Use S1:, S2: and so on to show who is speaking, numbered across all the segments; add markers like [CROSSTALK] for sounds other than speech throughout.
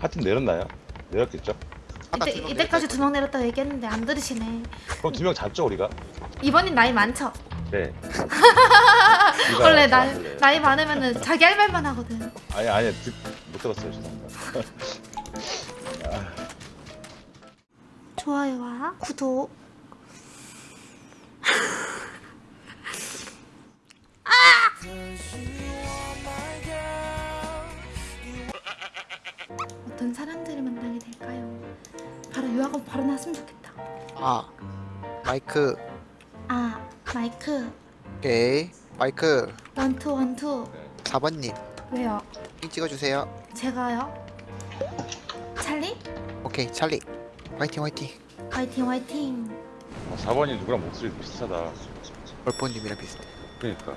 S1: 하여튼 내렸나요? 내렸겠죠?
S2: 이때, 이때까지 두 명 내렸다고 얘기했는데 안 들으시네.
S1: 그럼 두 명 잡죠 우리가?
S2: 이번엔 나이 많죠?
S1: 네. [LAUGHS]
S2: 원래 나. 나이 많으면은 자기 할 말만 하거든.
S1: 아니 아니 듣, 못 들었어요 죄송합니다. [LAUGHS]
S2: 좋아요와 구독.
S3: 아 마이크
S2: 아 마이크
S3: 오케이 마이크
S2: 원투 원투
S3: 4번님
S2: 왜요?
S3: 핑 찍어주세요
S2: 제가요? 찰리?
S3: 오케이 찰리 화이팅 화이팅
S2: 화이팅 화이팅.
S1: 어, 4번이 누구랑 목소리 비슷하다.
S3: 벌포님이랑 비슷해
S1: 그러니까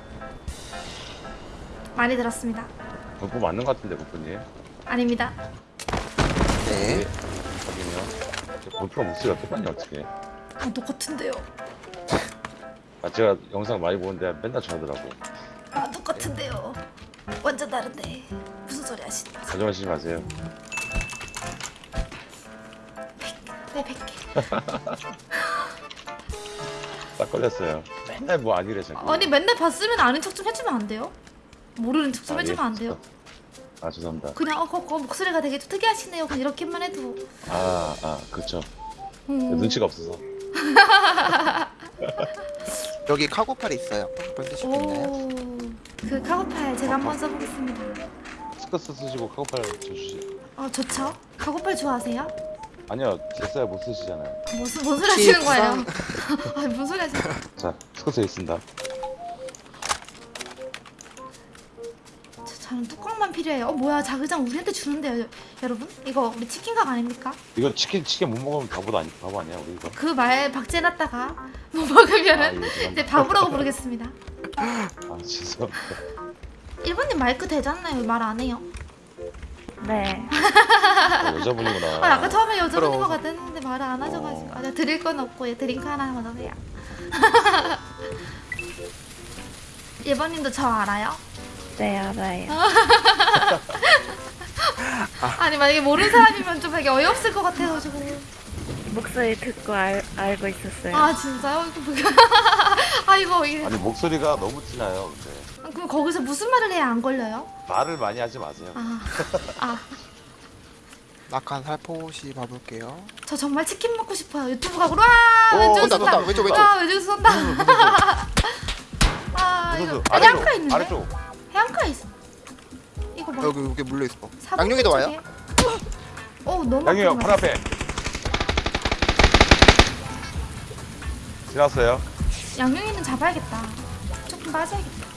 S2: 많이 들었습니다.
S1: 벌포 맞는 것 같은데 벌포님.
S2: 아닙니다.
S3: 네
S1: 벌포랑 목소리가 똑같냐 어떻게?
S2: 아 똑같은데요.
S1: 아 제가 영상 많이 보는데 맨날 저러더라고.
S2: 아 똑같은데요. 완전 다른데 무슨 소리 하시는 거죠?
S1: 가져가시지 마세요.
S2: 네 백개. [LAUGHS]
S1: 딱 걸렸어요. 맨날 뭐 아니래 자꾸.
S2: 아니 맨날 봤으면 아는 척 좀 해주면 안 돼요? 모르는 척좀
S1: 아,
S2: 해주면
S1: 예.
S2: 안 돼요?
S1: 아 죄송합니다.
S2: 그냥 어, 거, 거 목소리가 되게 좀 특이하시네요. 그냥 이렇게만 해도.
S1: 아, 아, 그렇죠.
S2: 음.
S1: 눈치가 없어서. [LAUGHS]
S3: 여기 카고팔이 있어요 카고팔 쓰실 수 있나요?
S2: 오. 그 카고팔 제가 한번 써보겠습니다.
S1: 스커스 쓰시고 카고팔 줘주시.
S2: 어 좋죠? 카고팔 좋아하세요?
S1: 아니요, 됐어요. 못 쓰시잖아요.
S2: 무슨 뭔 소리
S3: 혹시
S2: 하시는 거예요? [LAUGHS] 아 무슨 소리 하시는 거예요?
S1: 자, 스커스 있습니다.
S2: 저, 저는 뚜껑만 필요해요. 어 뭐야 자그장 우리한테 주는데요, 여- 여러분? 이거 우리 치킨각 아닙니까?
S1: 이거 치킨 치킨 못 먹으면 바보 아니 바보 아니야 우리 이거.
S2: 그 말 박제해놨다가 못
S1: 아,
S2: 먹으면은
S1: 예.
S2: 이제 바보라고 부르겠습니다. [LAUGHS]
S1: 아, 죄송합니다.
S2: 1번님 마이크 되잖아요. 말 안 해요.
S4: 네.
S1: 아, 여자분이구나.
S2: 아, 아까 처음에 여자분인. 것 같았는데 말을 안 하셔가지고. 아, 내가 드릴 건 없고, 얘 드링크 하나만 넣으세요. 1번님도 저 알아요?
S4: 네, 알아요. [LAUGHS]
S2: 아니, 만약에 모르는 사람이면 좀 되게 어이없을 것 같아가지고.
S4: 목소리 듣고 알, 알고 있었어요.
S2: 아, 진짜요? 이거 뭐야. [LAUGHS] 아, 이거, 이게.
S1: 아니 목소리가 너무 티나요. 근데
S2: 그럼 거기서 무슨 말을 해야 안 걸려요?
S1: 말을 많이 하지 마세요.
S2: 아, 아.
S3: 낙한 살포시 봐볼게요
S2: 저 정말 치킨 먹고 싶어요. 유튜브 각으로. 와!
S3: 오,
S2: 왼쪽에서
S3: 쏜다. 왼쪽, 왼쪽.
S2: 쏜다. [LAUGHS] 아, 이거.
S1: 무슨
S2: 아, 해안가 있는데?
S1: 아래쪽.
S2: 해안가 있어. 이거 봐.
S3: 여기 여기 물려 있어
S2: 사번
S3: 양용이도 와요?
S2: 쪽에. 어 너무
S1: 양이 형
S2: 아픈
S1: 바로 앞에. 지났어요.
S2: 양용이는 잡아야겠다. 조금 빠져야겠다.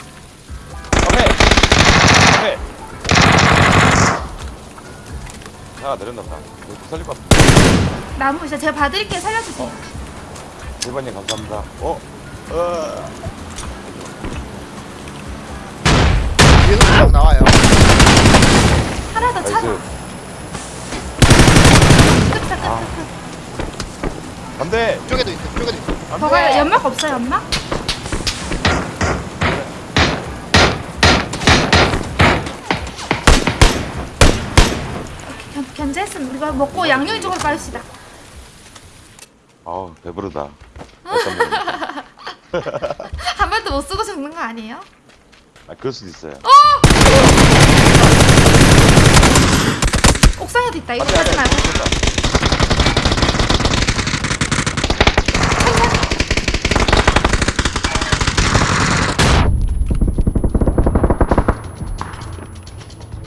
S1: 앞에. 앞에. 하나 내렸나 보다. 이거 살릴 것 같아.
S2: 나무 진짜 제가 봐드릴게요. 살려주세요.
S1: 일반님 감사합니다. 어? 어.
S3: 나와요
S2: 하나 더 찾아.
S1: 아.
S2: 끝.
S1: 안돼.
S3: 이쪽에도 있어 이쪽에도 있어
S1: 안돼.
S2: 저거 연막 없어요 연막? 오케이, 견, 견제했으면 우리가 먹고 양용이 쪽으로 빠집시다.
S1: 아우 배부르다. [LAUGHS]
S2: 한 발도 못 쓰고 죽는 거 아니에요?
S1: 아 그럴 수도 있어요.
S2: 옥상에도 있다. 이거 가지 말고.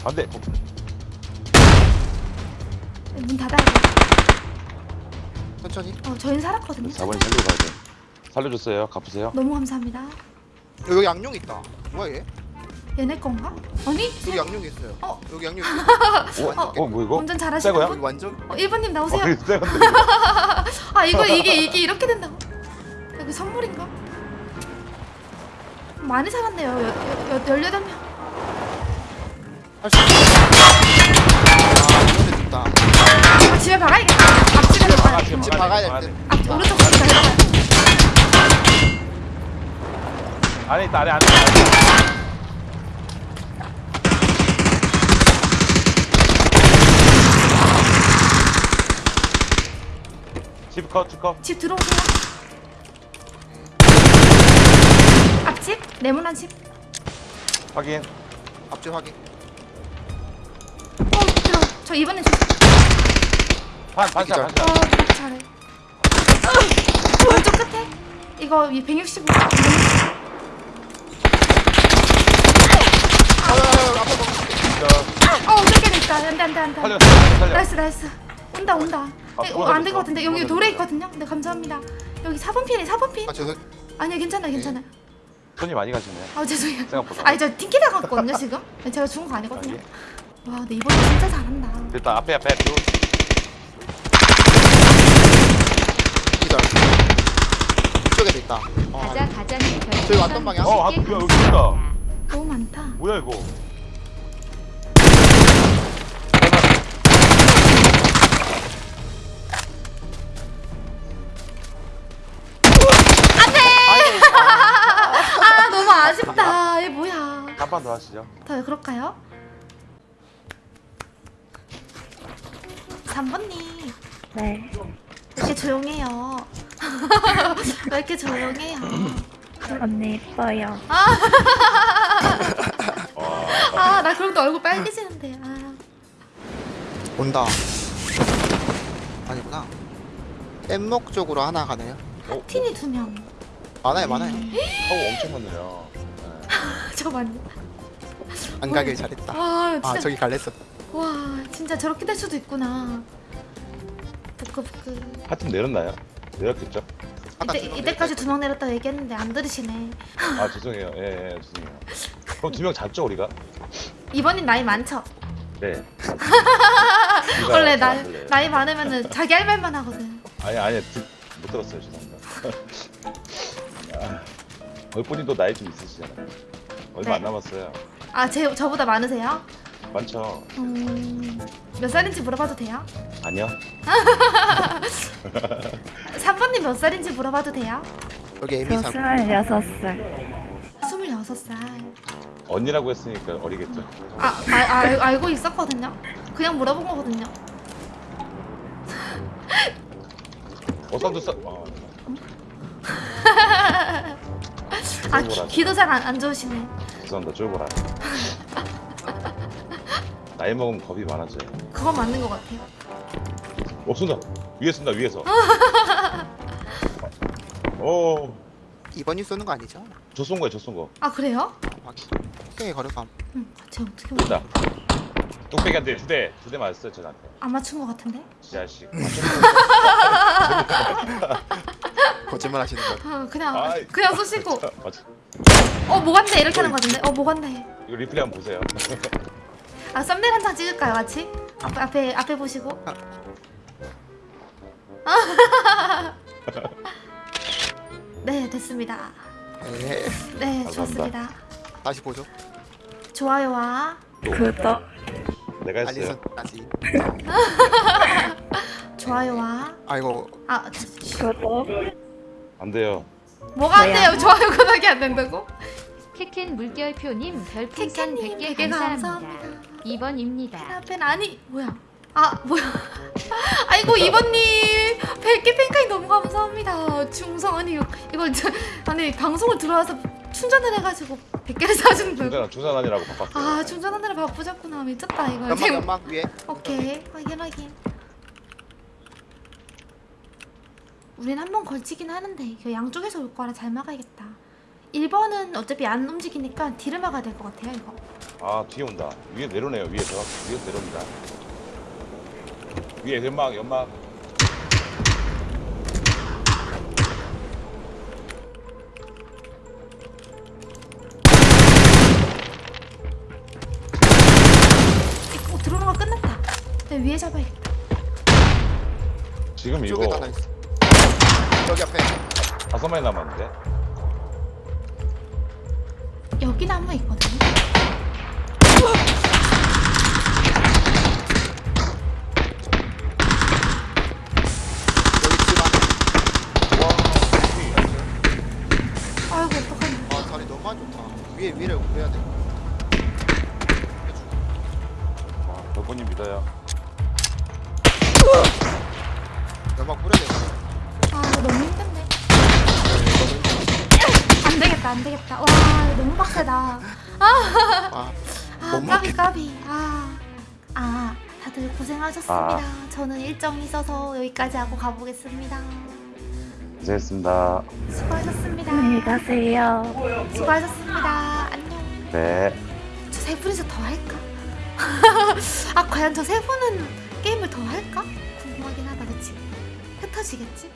S1: 안돼.
S2: 문 닫아야 돼.
S3: 천천히
S2: 어, 저희는 살았거든요.
S1: 4번이 살리고 가야 돼. 살려줬어요. 갚으세요.
S2: 너무 감사합니다.
S3: 여기 양용 있다 뭐야 얘?
S2: 얘네 건가? 아니?
S3: 여기 양용 있어요
S2: 어?
S3: 여기 양용 [LAUGHS] 있어
S1: 어? 어? 뭐 이거?
S2: 운전
S1: 새
S2: 잘하시는? 분?
S3: 여기 완전
S2: 어, 1번님 나오세요.
S1: 어, 새 건데.
S2: 아 이거 이게 이게 이렇게 된다고? 여기 선물인가? 많이 살았네요. 여, 여, 여, 18명.
S3: 할수 있어 아
S2: 아, 집에 박아야겠다. 앞집에
S1: 막아,
S2: 박아야
S1: 지금
S3: 집
S1: 막아야
S3: 박아야
S1: 돼,
S3: 될
S1: 막아야
S3: 듯.
S2: 앞 오른쪽 집에 박아야
S1: 안에 있다 안에 안에 집컷집컷.
S2: 집 들어오세요. 앞집? 네모난 집.
S1: 확인.
S3: 앞집 확인.
S2: 어 들어 저 이번엔 저
S1: 반, 반샷 반샷.
S2: 어 그 잘해 어, 어, 왼쪽 끝에? 이거 165 안돼 안돼 안돼.
S1: 살려
S2: 나이스 나이스. 온다 온다.
S1: 아,
S2: 네, 어, 안될 것 같은데 여기. 돌에 있거든요. 네 감사합니다. 여기 4번 핀이 4번 핀.
S3: 아, 죄송.
S2: 아니요 괜찮아요 괜찮아요.
S1: 손이 많이 가시네
S2: 아 죄송해요.
S1: 생각보다
S2: 아니 저 팅키다 갔거든요 지금. [LAUGHS] 네, 제가 죽은 거 아니거든요.
S1: 아니.
S2: 와, 근데 이번 진짜 잘한다.
S1: 일단 앞에 앞에 뷰
S3: 기절. 이쪽에도 있다. 어,
S5: 가자 가자는 별풍선
S3: 저기 왔던 방향?
S1: 어, 아, 여기 있다.
S2: 너무 많다.
S1: 뭐야 이거
S2: 너무 아쉽다. 얘 뭐야?
S1: 한판더 하시죠
S2: 더 그럴까요? 3번님
S4: 네.
S2: 왜 이렇게 조용해요? [LAUGHS] 왜 이렇게 조용해요?
S4: 언니 이뻐요.
S2: 아, 나 그럼 또 얼굴 빨개지는데. 아,
S3: 온다. 아니구나. 뗏목 쪽으로 하나 가네요.
S1: 어?
S2: 티니 두 명.
S3: 많아요, 많아요.
S1: 어우 엄청 많네요 네.
S2: 저 맞네.
S3: 안 가길 잘했다.
S2: 아, 진짜.
S3: 아, 저기 갈랬어.
S2: 와, 진짜 저렇게 될 수도 있구나. 부끄부끄.
S1: 하여튼 내렸나요? 내렸겠죠?
S2: 이때, 이때까지 두 명 내렸다고 얘기했는데 안 들으시네.
S1: 아 죄송해요 예, 예 죄송해요 그럼 두 명 잡죠 우리가?
S2: 이번엔 나이 많죠?
S1: 네 [LAUGHS]
S2: 원래 나,
S1: 나
S2: 나이 많으면은 자기 할 말만 하거든.
S1: 아니 아니 듣, 못 들었어요 죄송합니다 [LAUGHS] 아, 얼뿐이도 나이 좀 있으시잖아요 얼마
S2: 네.
S1: 안 남았어요
S2: 아, 제, 저보다 많으세요?
S1: 많죠?
S2: 음, 몇 살인지 물어봐도 돼요?
S1: 아니요 [LAUGHS]
S2: 3번님 몇 살인지 물어봐도 돼요?
S3: 여기
S4: 저
S3: 에미 사.
S4: 스물여섯 살.
S2: 26살.
S1: 언니라고 했으니까 어리겠죠?
S2: 아, 아, 아 알, 알고 있었거든요? 그냥 물어본 거거든요.
S1: 어산도 싸... 아,
S2: 아, 기, 귀도 잘 안 안 좋으시네.
S1: 죄송합니다 쫄보라 [LAUGHS] 나이 먹으면 겁이 많아져요
S2: 그건 맞는 것 같아요.
S1: 어 쏜다 위에 쏜다 위에서 [LAUGHS] 오,
S3: 2번이 쏘는 거 아니죠?
S1: 저 쏜 거야 저 쏜 거
S2: 아, 그래요?
S3: 오케이, 거력감.
S2: 응, 제가 어떻게 맞...
S1: 쏜다 뚝배기한테 두 대 두 대 맞았어요 쟤한테
S2: 안 맞춘 것 같은데?
S1: 이 자식 [LAUGHS]
S3: 거짓말 하시는 거.
S2: 아, 그냥,
S1: 아이.
S2: 그냥 쏘시고.
S1: 맞아
S2: 어, 뭐 간대? 이렇게 하는 거 같은데? 어, 뭐 간대?
S1: 이거 리플레이 한번 보세요 [LAUGHS]
S2: 아, 썸네일 한 장 찍을까요, 같이? 앞에, 앞에, 앞에 보시고. [LAUGHS] 네, 됐습니다.
S3: 네.
S2: 네,
S1: 감사합니다.
S2: 좋습니다.
S3: 다시 보죠.
S2: 좋아요와
S4: 구독.
S1: 내가 했어요
S3: 알리선 다시. [LAUGHS]
S2: 좋아요와
S3: 아이고,
S2: 아
S4: 구독.
S1: 안 돼요
S2: 뭐가 안? 돼요? 좋아요 구독이 안 된다고?
S5: 캐켄 물결표님 별풍선
S2: 캐캐님
S5: 100개
S2: 100개
S5: 감사합니다.
S2: 감사합니다.
S5: 2번입니다.
S2: 앞엔 아니 뭐야? 아 뭐야? [LAUGHS] 아이고 이번님 100개 팬카이 너무 감사합니다. 중성 아니 이거 이거 저, 아니 방송을 들어와서 충전을 해가지고 100개를 [LAUGHS] 사준다고.
S1: 중산 중산아니라고 바꿨어요
S2: 아 충전하느라 바쁘셨구나 미쳤다 이거.
S3: 연막,
S2: 지금-
S3: 연막 위에.
S2: 오케이 확인 확인. 우린 한 번 걸치긴 하는데 이거 양쪽에서 올 거라 잘 막아야겠다. 1번은 어차피 안 움직이니까 뒤를 막아야 될 것 같아요 이거.
S1: 아 뒤에 온다 위에 내려오네요 위에서 위에서 내려옵니다 위에 연막 연막
S2: 어, 들어오는 거 끝났다. 내 위에 잡아야겠다.
S1: 지금 이거.
S3: 여기 앞에.
S1: 다섯 마리 남았는데
S2: 여기 나무 있거든.
S3: 여기 집 안에.
S2: 아이고 어떡하냐.
S3: 아, 자리 너무 안 좋다. 위에, 위를 올려야 돼.
S1: 와 덕분님 믿어요
S3: 연막 뿌려야 돼.
S2: 되겠다 안 되겠다 와 너무 빡세다
S3: 아, 아못
S2: 까비 까비 아, 아 다들 고생하셨습니다 저는 일정이 있어서 여기까지 하고 가보겠습니다
S1: 고생했습니다.
S2: 수고하셨습니다
S4: 안녕히 가세요.
S2: 수고하셨습니다 안녕
S1: 네.
S2: 저 세 분이서 더 할까? [LAUGHS] 아 과연 저 세 분은 게임을 더 할까? 궁금하긴 하다 그치? 흩어지겠지?